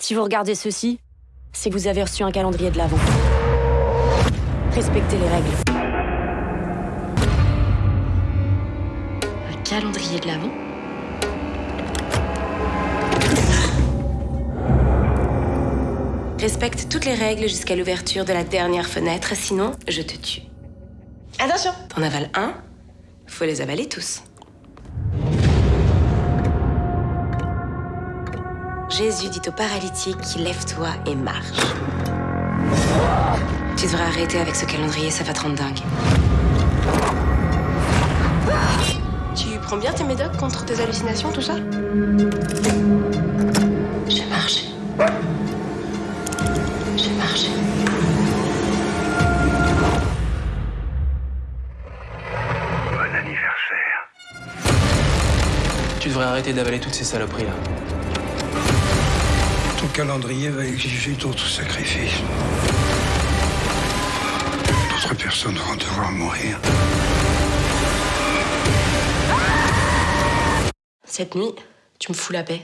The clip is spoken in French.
Si vous regardez ceci, c'est que vous avez reçu un calendrier de l'Avent. Respectez les règles. Un calendrier de l'Avent Respecte toutes les règles jusqu'à l'ouverture de la dernière fenêtre, sinon je te tue. Attention T'en avales un, faut les avaler tous. Jésus dit au paralytique Lève-toi et marche. Tu devrais arrêter avec ce calendrier, ça va te rendre dingue. Tu prends bien tes médocs contre tes hallucinations, tout ça Je marche. Je marche. Bon anniversaire. Tu devrais arrêter d'avaler toutes ces saloperies là. Ton calendrier va exiger d'autres sacrifices. D'autres personnes vont devoir mourir. Cette nuit, tu me fous la paix.